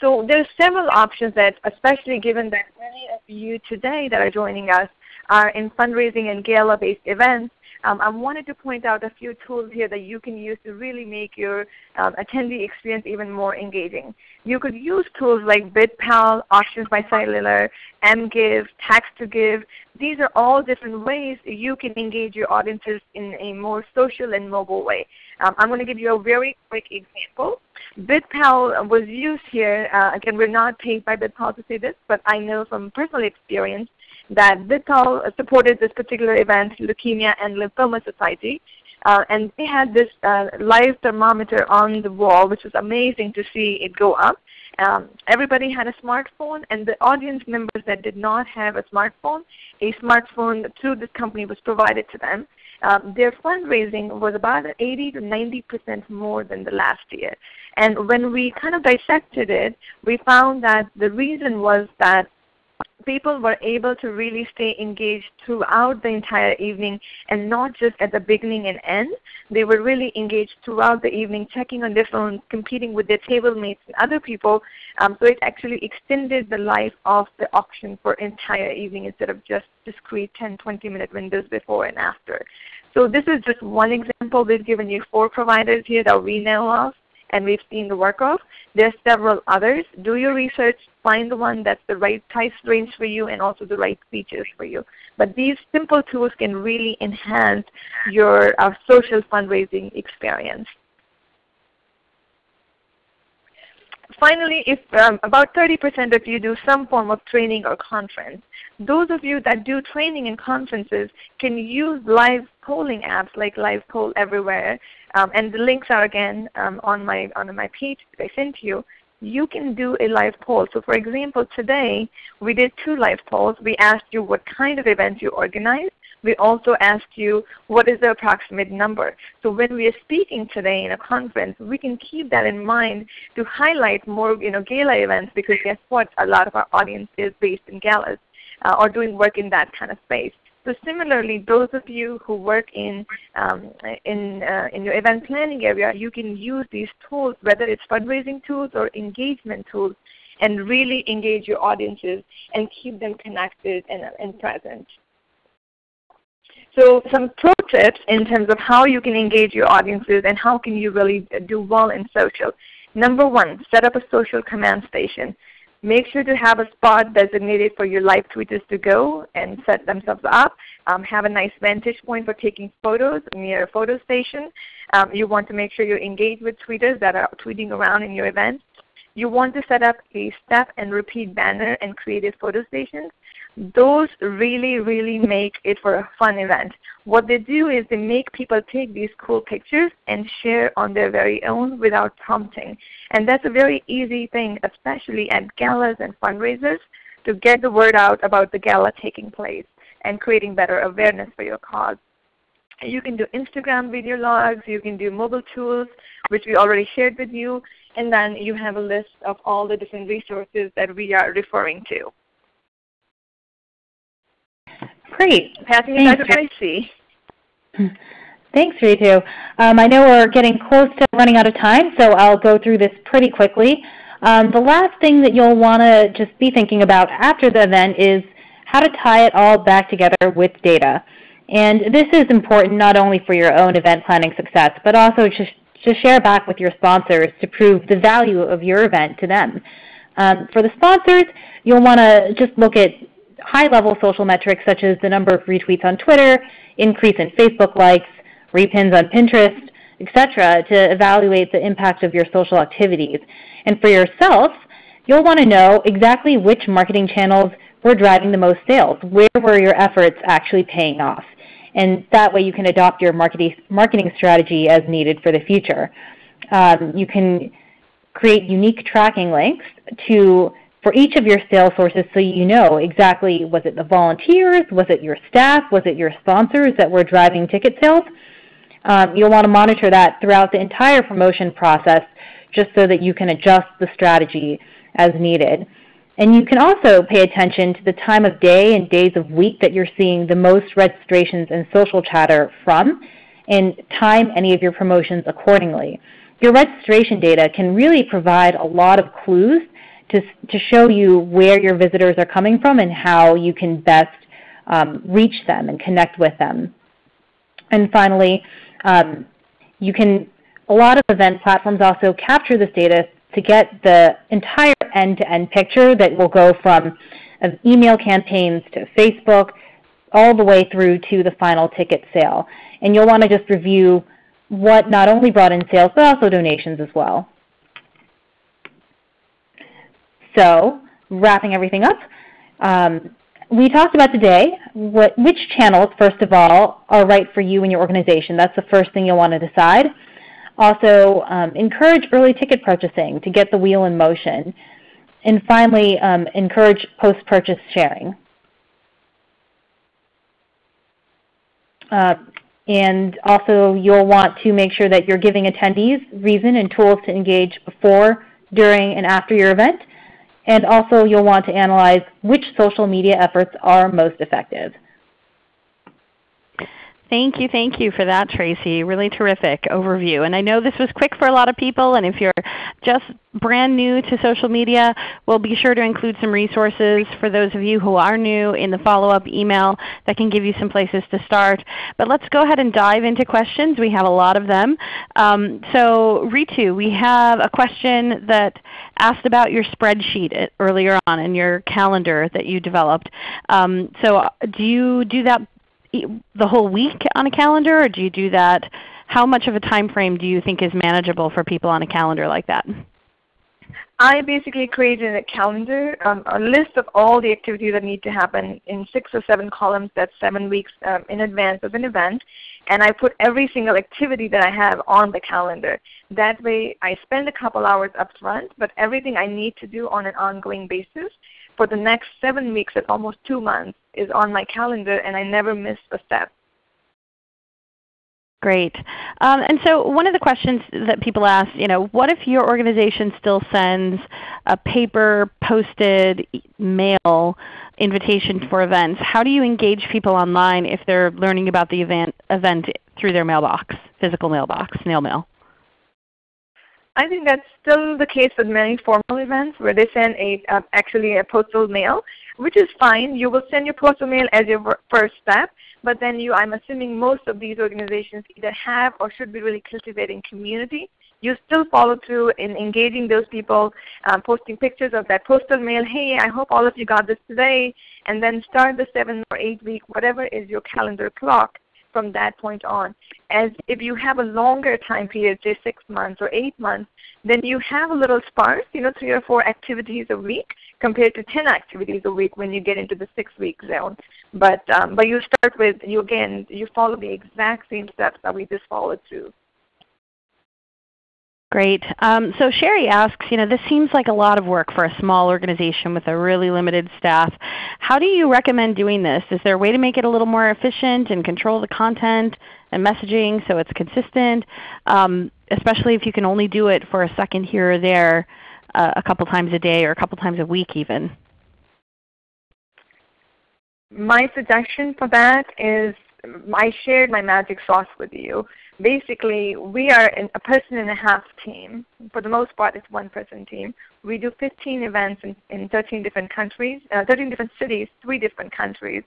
Speaker 2: So there's several options that, especially given that many of you today that are joining us are in fundraising and gala-based events, um, I wanted to point out a few tools here that you can use to really make your um, attendee experience even more engaging. You could use tools like BidPal, Auctions by Cellular, MGive, Text2Give. These are all different ways you can engage your audiences in a more social and mobile way. Um, I'm going to give you a very quick example. BidPal was used here. Uh, again, we're not paid by BidPal to say this, but I know from personal experience that BidPal supported this particular event, Leukemia and Lymphoma Society. Uh, and they had this uh, live thermometer on the wall, which was amazing to see it go up. Um, everybody had a smartphone, and the audience members that did not have a smartphone, a smartphone through this company was provided to them. Um, their fundraising was about 80 to 90 percent more than the last year. And when we kind of dissected it, we found that the reason was that people were able to really stay engaged throughout the entire evening and not just at the beginning and end. They were really engaged throughout the evening, checking on their phones, competing with their table mates and other people. Um, so it actually extended the life of the auction for entire evening instead of just discrete 10, 20 minute windows before and after. So this is just one example. We've given you four providers here that we know of and we've seen the work of. There's several others. Do your research, find the one that's the right price range for you and also the right features for you. But these simple tools can really enhance your uh, social fundraising experience. Finally, if um, about 30% of you do some form of training or conference, those of you that do training and conferences can use live polling apps like Live Poll Everywhere, um, and the links are again um, on my on my page that I sent you. You can do a live poll. So for example, today we did two live polls. We asked you what kind of events you organize, we also asked you what is the approximate number. So when we are speaking today in a conference, we can keep that in mind to highlight more you know, gala events because guess what? A lot of our audience is based in galas uh, or doing work in that kind of space. So similarly, those of you who work in, um, in, uh, in your event planning area, you can use these tools, whether it's fundraising tools or engagement tools, and really engage your audiences and keep them connected and, and present. So some pro tips in terms of how you can engage your audiences and how can you really do well in social. Number one, set up a social command station. Make sure to have a spot designated for your live tweeters to go and set themselves up. Um, have a nice vantage point for taking photos near a photo station. Um, you want to make sure you engage with tweeters that are tweeting around in your event. You want to set up a step and repeat banner and creative photo stations those really, really make it for a fun event. What they do is they make people take these cool pictures and share on their very own without prompting. And that's a very easy thing, especially at galas and fundraisers, to get the word out about the gala taking place and creating better awareness for your cause. You can do Instagram video logs, you can do mobile tools, which we already shared with you, and then you have a list of all the different resources that we are referring to.
Speaker 3: Great.
Speaker 2: Passing it back to Tracy.
Speaker 3: Thanks, Ritu. Um, I know we're getting close to running out of time, so I'll go through this pretty quickly. Um, the last thing that you'll want to just be thinking about after the event is how to tie it all back together with data. And this is important not only for your own event planning success, but also to, to share back with your sponsors to prove the value of your event to them. Um, for the sponsors, you'll want to just look at high-level social metrics such as the number of retweets on Twitter, increase in Facebook likes, repins on Pinterest, etc., to evaluate the impact of your social activities. And for yourself, you'll want to know exactly which marketing channels were driving the most sales. Where were your efforts actually paying off? And that way you can adopt your marketing, strategy as needed for the future. Um, you can create unique tracking links to for each of your sales sources so you know exactly was it the volunteers, was it your staff, was it your sponsors that were driving ticket sales. Um, you'll want to monitor that throughout the entire promotion process just so that you can adjust the strategy as needed. And you can also pay attention to the time of day and days of week that you're seeing the most registrations and social chatter from and time any of your promotions accordingly. Your registration data can really provide a lot of clues to, to show you where your visitors are coming from and how you can best um, reach them and connect with them. And finally, um, you can, a lot of event platforms also capture this data to get the entire end-to-end -end picture that will go from email campaigns to Facebook all the way through to the final ticket sale. And you'll want to just review what not only brought in sales but also donations as well. So wrapping everything up, um, we talked about today what, which channels, first of all, are right for you and your organization. That's the first thing you'll want to decide. Also, um, encourage early ticket purchasing to get the wheel in motion. And finally, um, encourage post-purchase sharing. Uh, and also, you'll want to make sure that you're giving attendees reason and tools to engage before, during, and after your event. And also you'll want to analyze which social media efforts are most effective.
Speaker 1: Thank you, thank you for that, Tracy. Really terrific overview. And I know this was quick for a lot of people, and if you're just brand new to social media, we'll be sure to include some resources for those of you who are new in the follow-up email that can give you some places to start. But let's go ahead and dive into questions. We have a lot of them. Um, so Ritu, we have a question that asked about your spreadsheet earlier on and your calendar that you developed. Um, so do you do that the whole week on a calendar, or do you do that? How much of a time frame do you think is manageable for people on a calendar like that?
Speaker 2: I basically created a calendar, um, a list of all the activities that need to happen in six or seven columns that's seven weeks um, in advance of an event. And I put every single activity that I have on the calendar. That way I spend a couple hours up front, but everything I need to do on an ongoing basis for the next seven weeks, that's almost two months, is on my calendar and I never miss a step.
Speaker 1: Great. Um, and so one of the questions that people ask, you know, what if your organization still sends a paper posted mail invitation for events? How do you engage people online if they're learning about the event, event through their mailbox, physical mailbox, snail mail?
Speaker 2: I think that's still the case with many formal events where they send a uh, actually a postal mail, which is fine. You will send your postal mail as your first step, but then you, I'm assuming most of these organizations either have or should be really cultivating community. You still follow through in engaging those people, um, posting pictures of that postal mail. Hey, I hope all of you got this today. And then start the seven or eight week, whatever is your calendar clock from that point on. As if you have a longer time period, say six months or eight months, then you have a little sparse, you know, three or four activities a week compared to 10 activities a week when you get into the six-week zone. But, um, but you start with, you again, you follow the exact same steps that we just followed through.
Speaker 1: Great. Um, so Sherry asks, you know, this seems like a lot of work for a small organization with a really limited staff. How do you recommend doing this? Is there a way to make it a little more efficient and control the content and messaging so it's consistent, um, especially if you can only do it for a second here or there uh, a couple times a day or a couple times a week even?
Speaker 2: My suggestion for that is I shared my magic sauce with you. Basically, we are a person and a half team. For the most part, it's one person team. We do 15 events in, in 13 different countries, uh, 13 different cities, three different countries.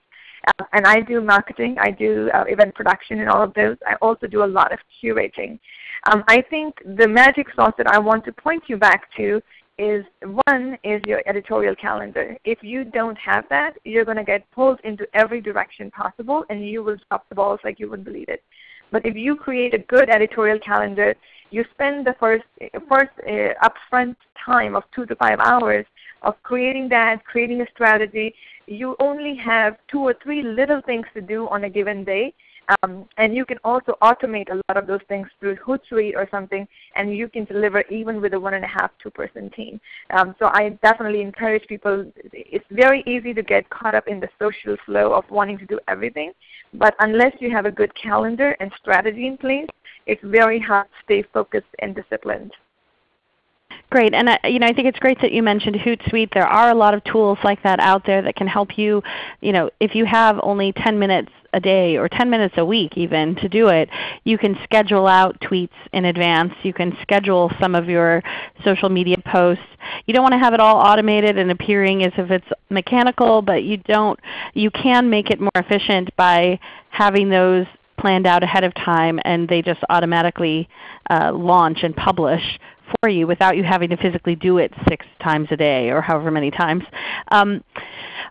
Speaker 2: Uh, and I do marketing, I do uh, event production and all of those. I also do a lot of curating. Um, I think the magic sauce that I want to point you back to is one is your editorial calendar. If you don't have that, you're going to get pulled into every direction possible and you will drop the balls like you wouldn't believe it. But if you create a good editorial calendar, you spend the first, first uh, upfront time of two to five hours of creating that, creating a strategy. You only have two or three little things to do on a given day um, and you can also automate a lot of those things through Hootsuite or something, and you can deliver even with a one and a half, two person team. Um, so I definitely encourage people. It's very easy to get caught up in the social flow of wanting to do everything, but unless you have a good calendar and strategy in place, it's very hard to stay focused and disciplined.
Speaker 1: Great, and uh, you know, I think it's great that you mentioned Hootsuite. There are a lot of tools like that out there that can help you. You know, if you have only 10 minutes a day or 10 minutes a week even to do it, you can schedule out tweets in advance. You can schedule some of your social media posts. You don't want to have it all automated and appearing as if it's mechanical, but you don't. You can make it more efficient by having those planned out ahead of time and they just automatically uh, launch and publish for you without you having to physically do it six times a day or however many times. Um,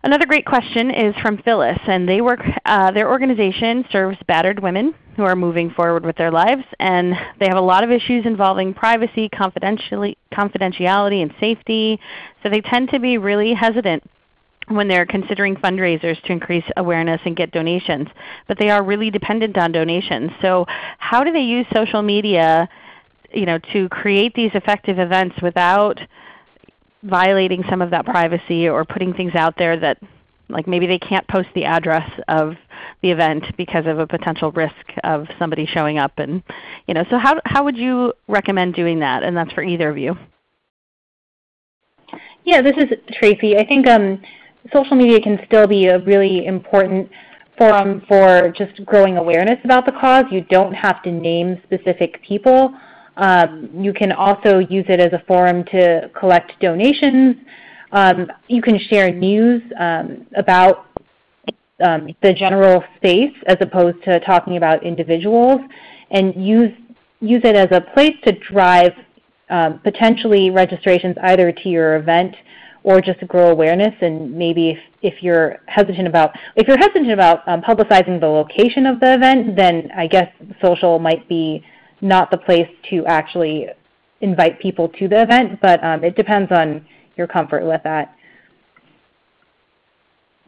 Speaker 1: another great question is from Phyllis, and they work, uh, their organization serves battered women who are moving forward with their lives, and they have a lot of issues involving privacy, confidentiality, and safety, so they tend to be really hesitant when they're considering fundraisers to increase awareness and get donations. But they are really dependent on donations. So how do they use social media you know, to create these effective events without violating some of that privacy or putting things out there that like maybe they can't post the address of the event because of a potential risk of somebody showing up and you know so how how would you recommend doing that? And that's for either of you.
Speaker 3: Yeah this is tracy. I think um, social media can still be a really important forum for just growing awareness about the cause. You don't have to name specific people um, you can also use it as a forum to collect donations. Um, you can share news um, about um, the general space as opposed to talking about individuals and use, use it as a place to drive um, potentially registrations either to your event or just to grow awareness and maybe if, if you're hesitant about if you're hesitant about um, publicizing the location of the event then I guess social might be not the place to actually invite people to the event, but um, it depends on your comfort with that.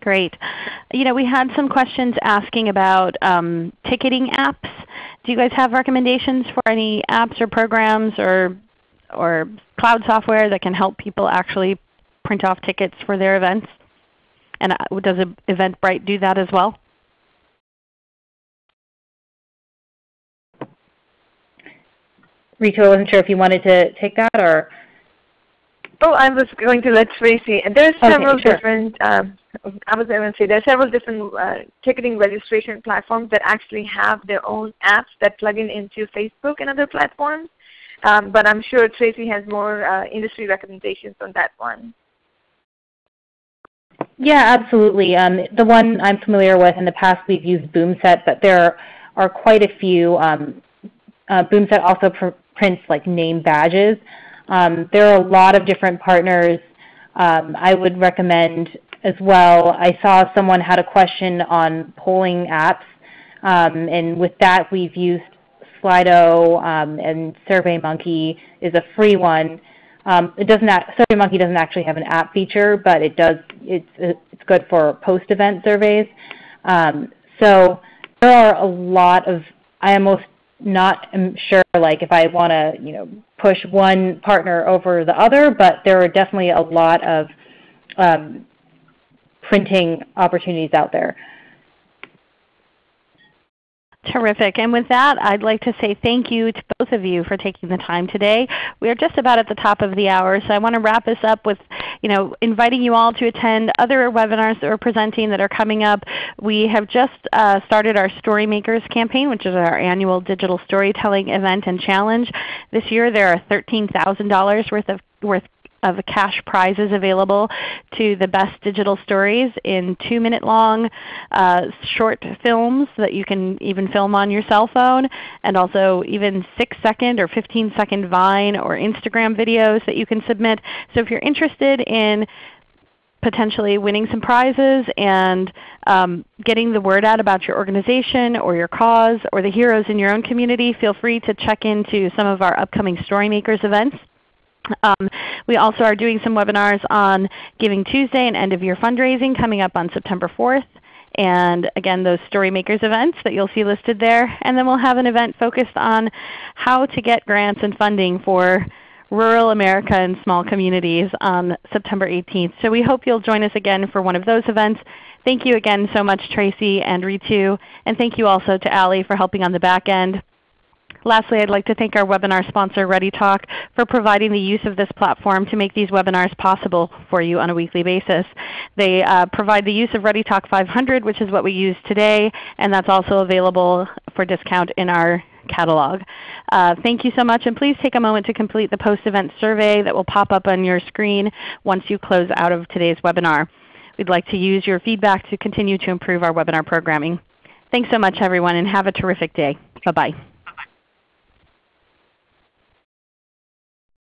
Speaker 1: Great. You know, we had some questions asking about um, ticketing apps. Do you guys have recommendations for any apps or programs or, or cloud software that can help people actually print off tickets for their events? And uh, does Eventbrite do that as well?
Speaker 3: Ritu, I wasn't sure if you wanted to take that or.
Speaker 2: Oh, I was going to let Tracy. There are several okay, sure. different. Um, I was going to say there are several different uh, ticketing registration platforms that actually have their own apps that plug in into Facebook and other platforms. Um, but I'm sure Tracy has more uh, industry recommendations on that one.
Speaker 3: Yeah, absolutely. Um, the one I'm familiar with in the past we've used Boomset, but there are quite a few. Um, uh, Boomset also pr prints like name badges. Um, there are a lot of different partners. Um, I would recommend as well. I saw someone had a question on polling apps, um, and with that we've used Slido um, and SurveyMonkey is a free one. Um, it doesn't SurveyMonkey doesn't actually have an app feature, but it does. It's it's good for post-event surveys. Um, so there are a lot of. I almost not sure like if I want to you know push one partner over the other, but there are definitely a lot of um, printing opportunities out there.
Speaker 1: Terrific. And with that, I'd like to say thank you to both of you for taking the time today. We are just about at the top of the hour, so I want to wrap this up with you know, inviting you all to attend other webinars that we're presenting that are coming up. We have just uh, started our Storymakers campaign, which is our annual digital storytelling event and challenge. This year there are $13,000 worth of worth of cash prizes available to the best digital stories in 2-minute long uh, short films that you can even film on your cell phone, and also even 6-second or 15-second Vine or Instagram videos that you can submit. So if you're interested in potentially winning some prizes and um, getting the word out about your organization or your cause or the heroes in your own community, feel free to check into some of our upcoming Storymakers events. Um, we also are doing some webinars on Giving Tuesday and end of year fundraising coming up on September 4th. And again, those Storymakers events that you'll see listed there. And then we'll have an event focused on how to get grants and funding for rural America and small communities on September 18th. So we hope you'll join us again for one of those events. Thank you again so much Tracy and Ritu. And thank you also to Ali for helping on the back end. Lastly, I'd like to thank our webinar sponsor ReadyTalk for providing the use of this platform to make these webinars possible for you on a weekly basis. They uh, provide the use of ReadyTalk 500, which is what we use today, and that's also available for discount in our catalog. Uh, thank you so much, and please take a moment to complete the post-event survey that will pop up on your screen once you close out of today's webinar. We'd like to use your feedback to continue to improve our webinar programming. Thanks so much everyone, and have a terrific day. Bye-bye.